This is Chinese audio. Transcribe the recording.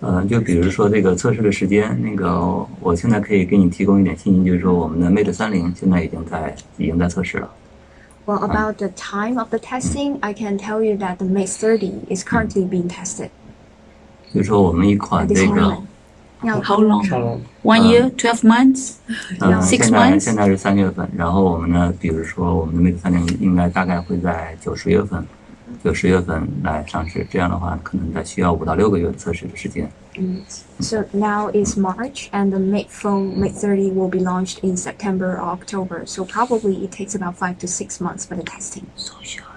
呃，就比如说这个测试的时间，那个我现在可以给你提供一点信息，就是说我们的 Mate 三零现在已经在已经在测试了。Well, about the time of the testing, I can tell you that the Mate 30 is currently being tested 就是说我们一款这个 How long? One year, twelve months. 嗯，Six 现在 months？现在是三月份，然后我们呢，比如说我们的 Mate 三零应该大概会在九十月份，九十月份来上市，这样的话可能再需要五到六个月的测试的时间。 so now is March, and the Mate phone Mate 30 will be launched in September or October. So probably it takes about five to six months for the testing. So sure.